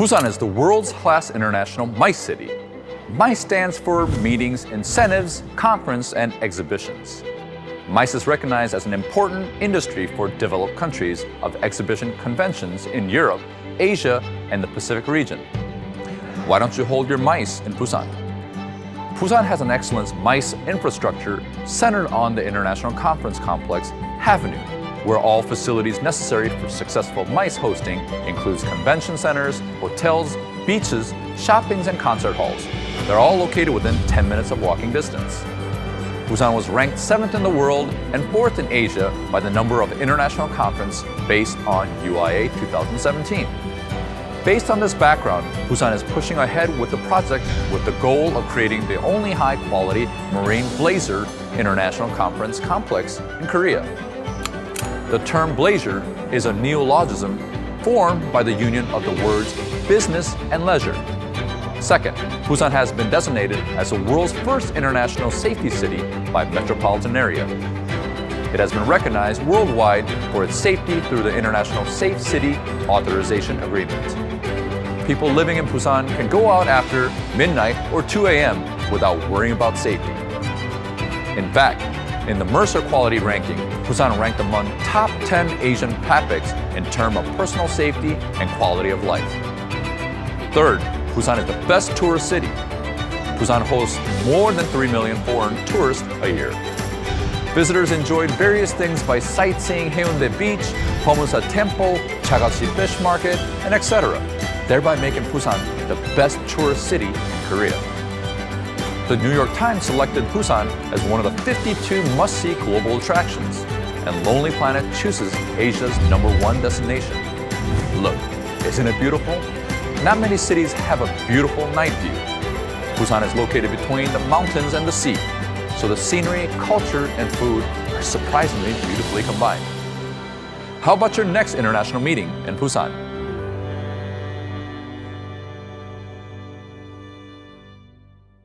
Busan is the world's class international MICE city. MICE stands for Meetings, Incentives, Conference, and Exhibitions. MICE is recognized as an important industry for developed countries of exhibition conventions in Europe, Asia, and the Pacific region. Why don't you hold your MICE in Busan? Busan has an excellent MICE infrastructure centered on the International Conference Complex, Havenew, where all facilities necessary for successful MICE hosting includes convention centers, hotels, beaches, shoppings, and concert halls. They're all located within 10 minutes of walking distance. Busan was ranked 7th in the world and 4th in Asia by the number of international conference based on UIA 2017. Based on this background, Busan is pushing ahead with the project with the goal of creating the only high-quality Marine Bleisure International Conference complex in Korea. The term bleisure is a neologism formed by the union of the words business and leisure Second, Busan has been designated as the world's first international safety city by metropolitan area. It has been recognized worldwide for its safety through the International Safe City Authorization Agreement. People living in Busan can go out after midnight or 2 a.m. without worrying about safety. In fact, in the Mercer Quality Ranking, Busan ranked among top 10 Asian PAPICs in terms of personal safety and quality of life. Third, Busan is the best tourist city. Busan hosts more than 3 million foreign tourists a year. Visitors enjoyed various things by sightseeing Haeundae Beach, Beomeosa Temple, Jagalchi Fish Market, and etc., thereby making Busan the best tourist city in Korea. The New York Times selected Busan as one of the 52 must-see global attractions, and Lonely Planet chooses Asia's number one destination. Look, isn't it beautiful? Not many cities have a beautiful night view. Busan is located between the mountains and the sea, so the scenery, culture, and food are surprisingly beautifully combined. How about your next international meeting in Busan?